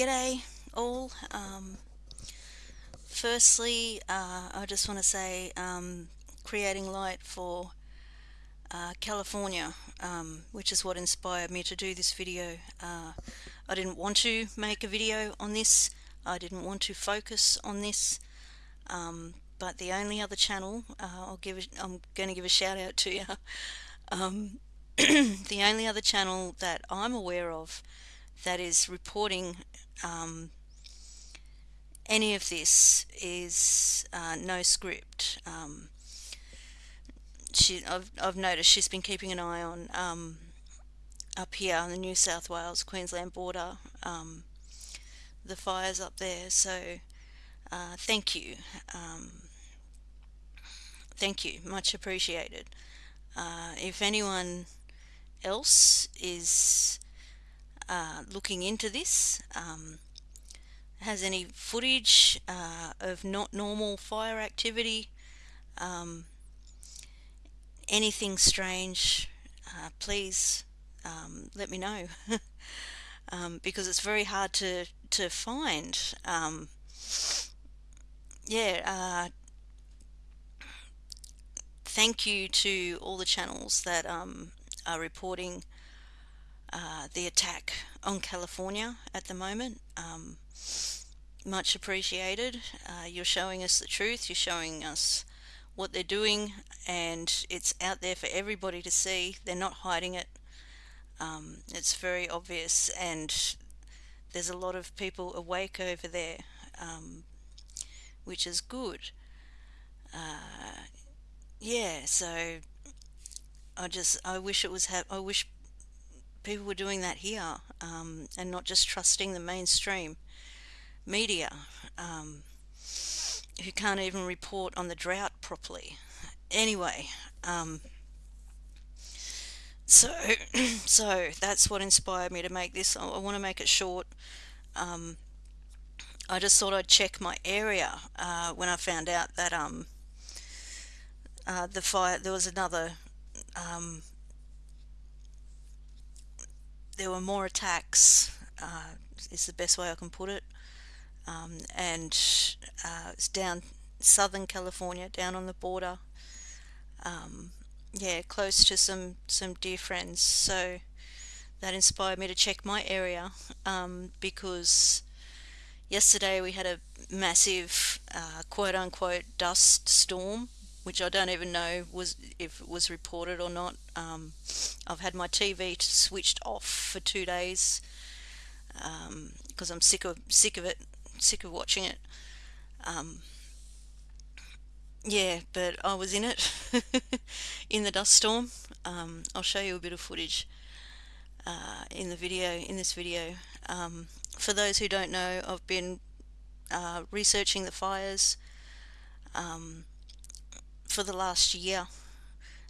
G'day all. Um, firstly, uh, I just want to say um, creating light for uh, California, um, which is what inspired me to do this video. Uh, I didn't want to make a video on this. I didn't want to focus on this. Um, but the only other channel, uh, I'll give it, I'm going to give a shout out to you. Um, the only other channel that I'm aware of that is reporting um, any of this is uh, NoScript. Um, she, I've, I've noticed she's been keeping an eye on um, up here on the New South Wales Queensland border, um, the fires up there. So uh, thank you, um, thank you, much appreciated. Uh, if anyone else is uh, looking into this. Um, has any footage uh, of not normal fire activity, um, anything strange, uh, please um, let me know um, because it's very hard to, to find. Um, yeah, uh, thank you to all the channels that um, are reporting uh, the attack on California at the moment. Um, much appreciated. Uh, you're showing us the truth, you're showing us what they're doing, and it's out there for everybody to see. They're not hiding it. Um, it's very obvious, and there's a lot of people awake over there, um, which is good. Uh, yeah, so I just I wish it was I wish people were doing that here um, and not just trusting the mainstream media um, who can't even report on the drought properly. Anyway, um, so so that's what inspired me to make this. I, I want to make it short. Um, I just thought I'd check my area uh, when I found out that um, uh, the fire there was another um, there were more attacks, uh, is the best way I can put it. Um, and uh, it's down southern California, down on the border. Um, yeah, close to some, some dear friends. So that inspired me to check my area um, because yesterday we had a massive uh, quote unquote dust storm which I don't even know was if it was reported or not. Um, I've had my TV switched off for two days because um, I'm sick of sick of it, sick of watching it. Um, yeah, but I was in it in the dust storm. Um, I'll show you a bit of footage uh, in the video in this video. Um, for those who don't know, I've been uh, researching the fires. Um, for the last year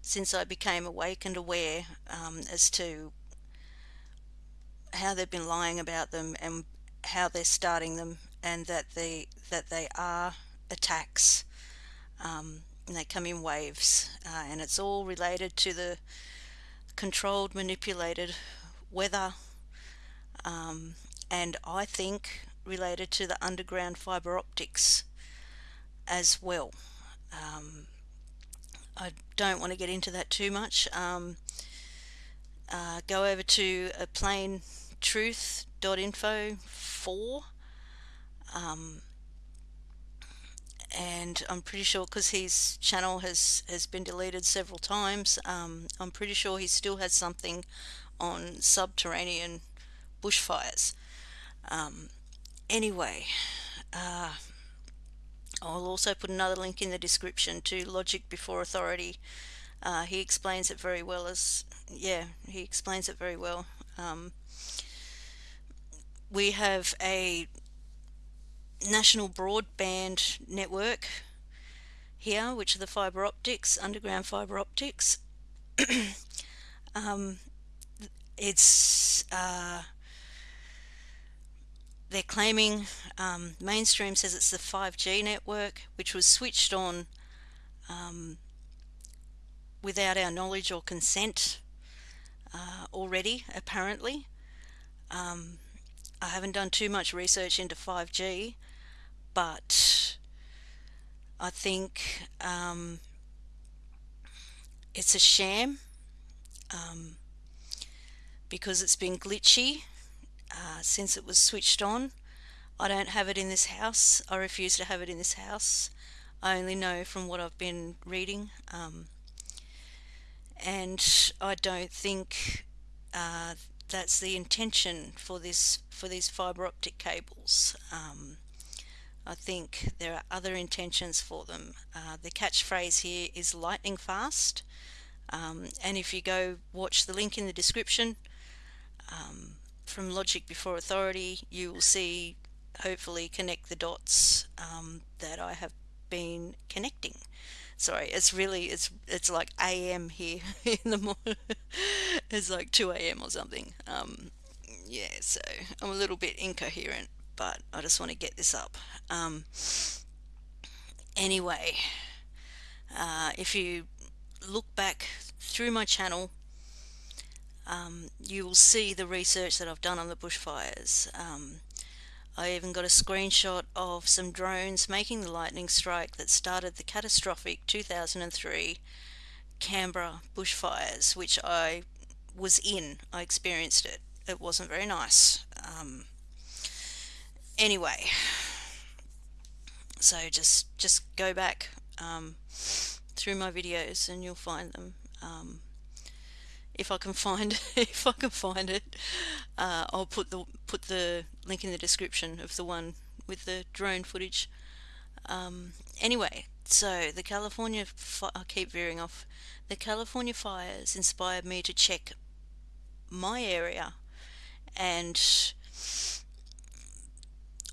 since I became awake and aware um, as to how they've been lying about them and how they're starting them and that they that they are attacks. Um, and they come in waves uh, and it's all related to the controlled manipulated weather um, and I think related to the underground fiber optics as well. Um, I don't want to get into that too much. Um, uh, go over to a plain truth.info 4 um, and I'm pretty sure because his channel has has been deleted several times um, I'm pretty sure he still has something on subterranean bushfires um, anyway uh, I'll also put another link in the description to Logic Before Authority. Uh, he explains it very well as, yeah, he explains it very well. Um, we have a national broadband network here, which are the fiber optics, underground fiber optics. um, it's uh, they're claiming, um, mainstream says it's the 5G network, which was switched on um, without our knowledge or consent uh, already, apparently. Um, I haven't done too much research into 5G, but I think um, it's a sham um, because it's been glitchy uh, since it was switched on. I don't have it in this house. I refuse to have it in this house. I only know from what I've been reading. Um, and I don't think uh, that's the intention for this for these fiber optic cables. Um, I think there are other intentions for them. Uh, the catchphrase here is lightning fast. Um, and if you go watch the link in the description um, from Logic Before Authority, you will see, hopefully, connect the dots um, that I have been connecting. Sorry, it's really, it's it's like AM here in the morning. it's like 2 a.m. or something. Um, yeah, so I'm a little bit incoherent, but I just want to get this up. Um, anyway, uh, if you look back through my channel, um, you will see the research that I've done on the bushfires. Um, I even got a screenshot of some drones making the lightning strike that started the catastrophic 2003 Canberra bushfires, which I was in. I experienced it. It wasn't very nice. Um, anyway, so just just go back um, through my videos and you'll find them. Um, if I can find if I can find it, uh, I'll put the put the link in the description of the one with the drone footage. Um, anyway, so the California I keep veering off. The California fires inspired me to check my area, and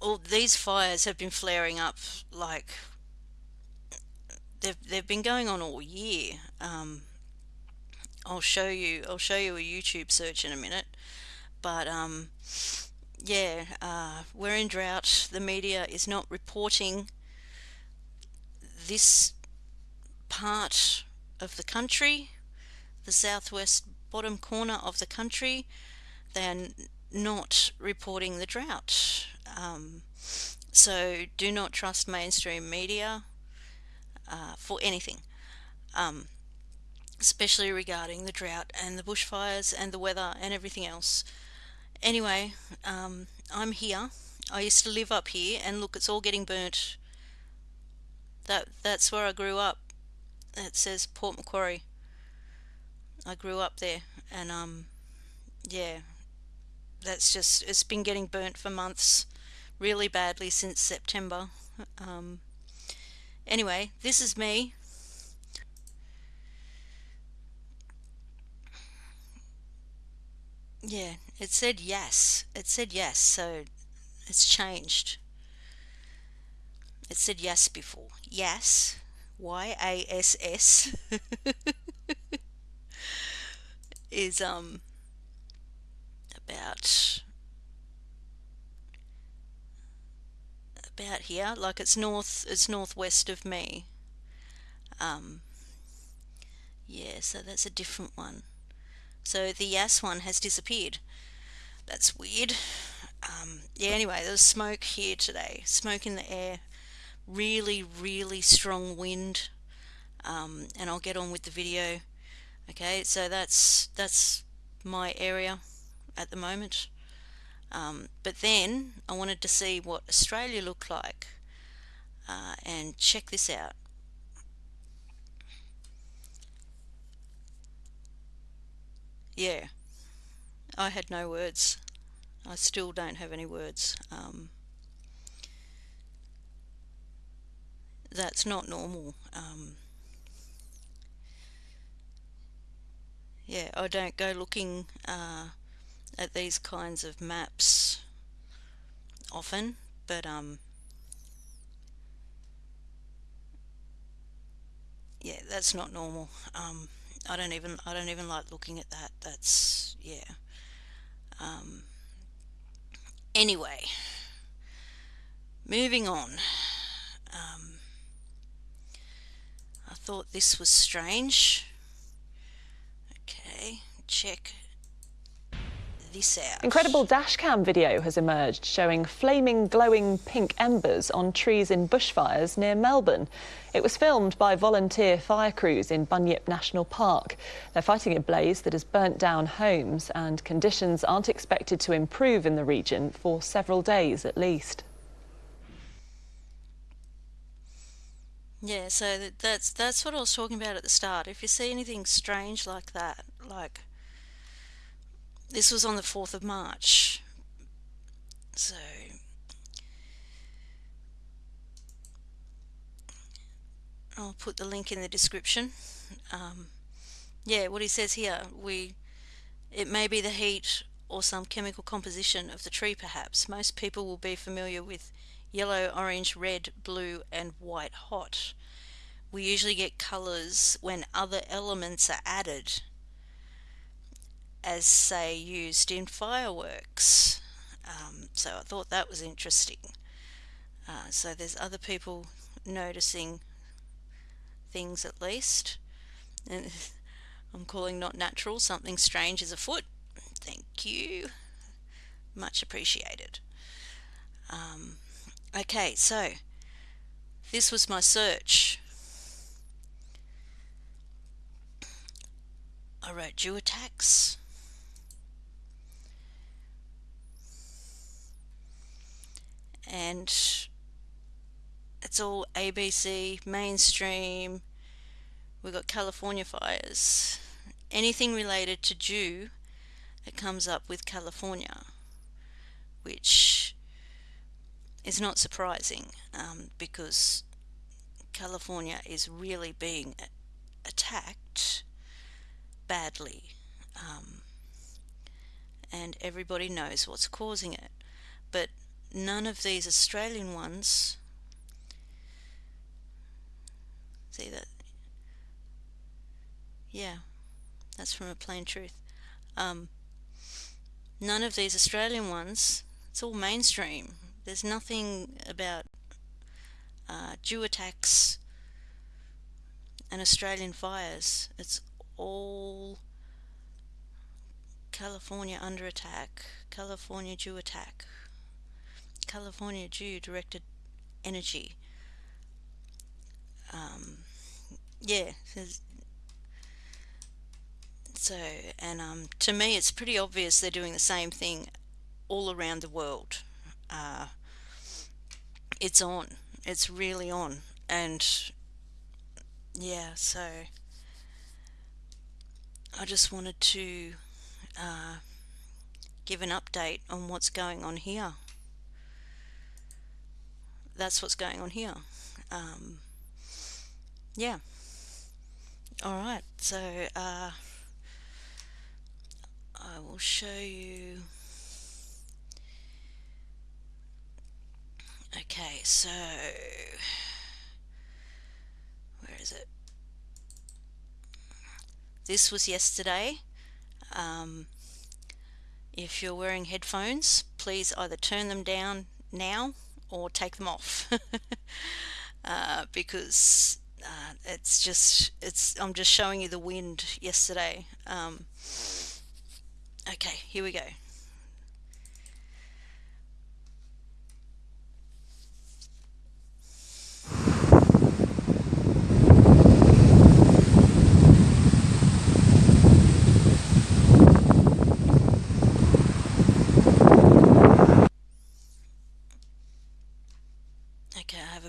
all these fires have been flaring up like they've they've been going on all year. Um, I'll show you I'll show you a YouTube search in a minute. But um, yeah uh, we're in drought. The media is not reporting this part of the country the southwest bottom corner of the country they are not reporting the drought. Um, so do not trust mainstream media uh, for anything. Um, especially regarding the drought and the bushfires and the weather and everything else. Anyway, um, I'm here. I used to live up here and look, it's all getting burnt. That That's where I grew up. It says Port Macquarie. I grew up there and um, yeah, that's just, it's been getting burnt for months really badly since September. Um, anyway, this is me Yeah, it said yes. It said yes, so it's changed. It said yes before. Yes. Y-A-S-S is um about about here like it's north it's northwest of me um yeah so that's a different one so the Yass one has disappeared. That's weird. Um, yeah, anyway, there's smoke here today. Smoke in the air. Really, really strong wind. Um, and I'll get on with the video. Okay, so that's that's my area at the moment. Um, but then I wanted to see what Australia looked like. Uh, and check this out. Yeah, I had no words. I still don't have any words. Um, that's not normal. Um, yeah, I don't go looking uh, at these kinds of maps often, but um, yeah, that's not normal. Um, I don't even I don't even like looking at that. That's yeah. Um, anyway, moving on. Um, I thought this was strange. Okay, check. Incredible dashcam video has emerged showing flaming, glowing pink embers on trees in bushfires near Melbourne. It was filmed by volunteer fire crews in Bunyip National Park. They're fighting a blaze that has burnt down homes and conditions aren't expected to improve in the region for several days at least. Yeah, so that's that's what I was talking about at the start. If you see anything strange like that, like this was on the 4th of March. So I'll put the link in the description. Um, yeah, what he says here, we it may be the heat or some chemical composition of the tree perhaps. Most people will be familiar with yellow, orange, red, blue and white hot. We usually get colours when other elements are added as say used in fireworks. Um, so I thought that was interesting. Uh, so there's other people noticing things at least. And I'm calling not natural, something strange is afoot. Thank you. Much appreciated. Um, okay, so this was my search. I wrote geotax. And it's all ABC, mainstream, we've got California fires. Anything related to DEW, it comes up with California, which is not surprising um, because California is really being attacked badly um, and everybody knows what's causing it. But none of these Australian ones. See that? Yeah that's from a plain truth. Um, none of these Australian ones it's all mainstream. There's nothing about uh, DEW attacks and Australian fires. It's all California under attack California DEW attack California DEW directed energy. Um, yeah, so and um, to me it's pretty obvious they're doing the same thing all around the world. Uh, it's on. It's really on, and yeah, so I just wanted to uh, give an update on what's going on here that's what's going on here. Um, yeah. All right. So uh, I will show you. Okay, so where is it? This was yesterday. Um, if you're wearing headphones, please either turn them down now or take them off. Uh, because uh, it's just it's I'm just showing you the wind yesterday. Um, okay here we go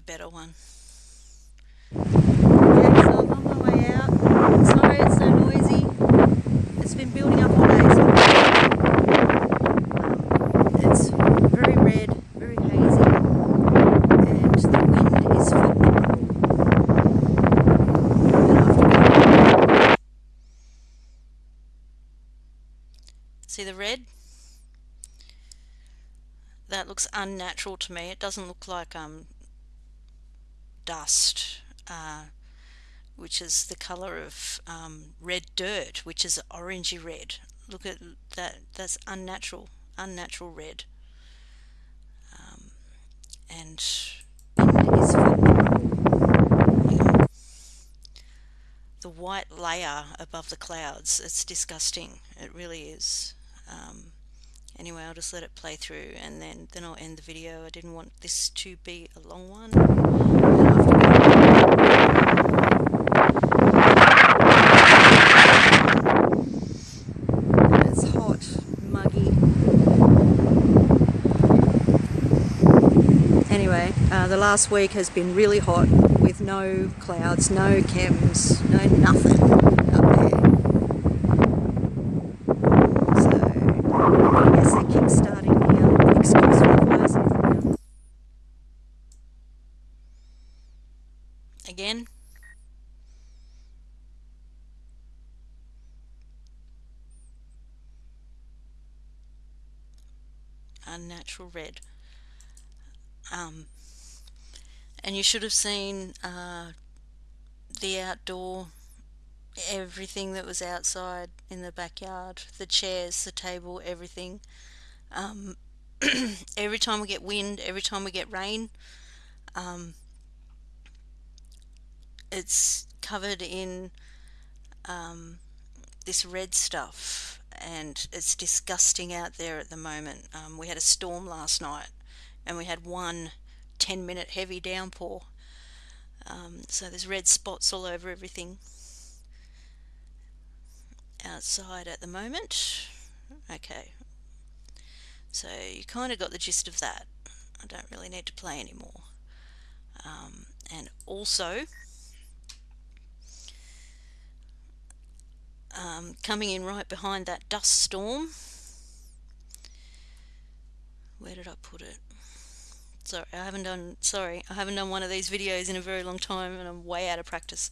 better one. Okay, so I'm on my way out. Sorry it's so noisy. It's been building up all day. So it's very red, very hazy, and the wind is See the red? That looks unnatural to me. It doesn't look like um, dust, uh, which is the color of um, red dirt, which is orangey red. Look at that, that's unnatural, unnatural red. Um, and the white layer above the clouds, it's disgusting, it really is. Um, anyway I'll just let it play through and then then I'll end the video. I didn't want this to be a long one. It's hot, muggy. anyway, uh, the last week has been really hot with no clouds, no chems, no nothing up there. So, I guess they're kick-starting the excuse for Again. Unnatural red. Um, and you should have seen uh, the outdoor, everything that was outside in the backyard, the chairs, the table, everything. Um, every time we get wind, every time we get rain, um, it's covered in um, this red stuff and it's disgusting out there at the moment. Um, we had a storm last night and we had one 10 minute heavy downpour. Um, so there's red spots all over everything outside at the moment. Okay, so you kind of got the gist of that. I don't really need to play anymore. Um, and also, um, coming in right behind that dust storm, where did I put it? Sorry, I haven't done, sorry, I haven't done one of these videos in a very long time and I'm way out of practice.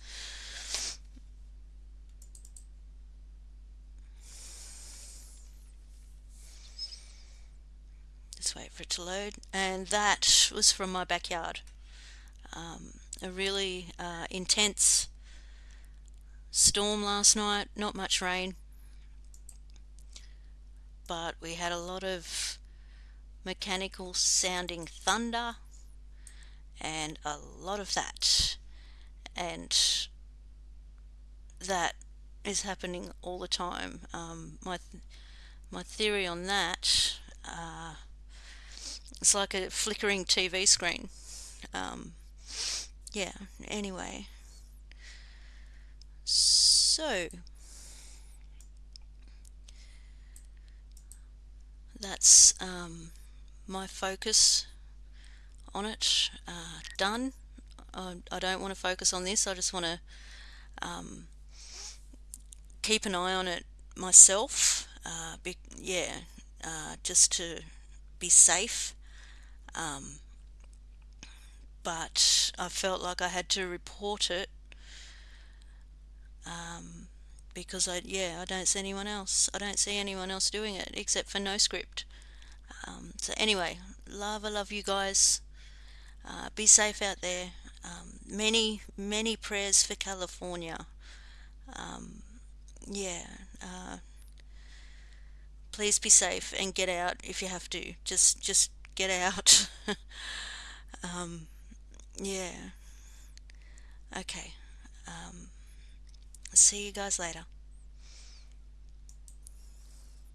Just wait for it to load. And that was from my backyard. Um, a really uh, intense storm last night, not much rain, but we had a lot of mechanical sounding thunder and a lot of that. And that is happening all the time. Um, my th my theory on that uh, it's like a flickering TV screen. Um, yeah anyway so that's um, my focus on it uh, done. I, I, don't want to focus on this. I just want to um, keep an eye on it myself. Uh, be, yeah, uh, just to be safe. Um, but I felt like I had to report it um, because I yeah I don't see anyone else. I don't see anyone else doing it except for NoScript. Um, so anyway, love, I love you guys. Uh, be safe out there. Um, many, many prayers for California. Um, yeah. Uh, please be safe and get out if you have to. Just, just get out. um, yeah. Okay. See you guys later.